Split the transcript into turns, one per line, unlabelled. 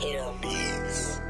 Hit 'em.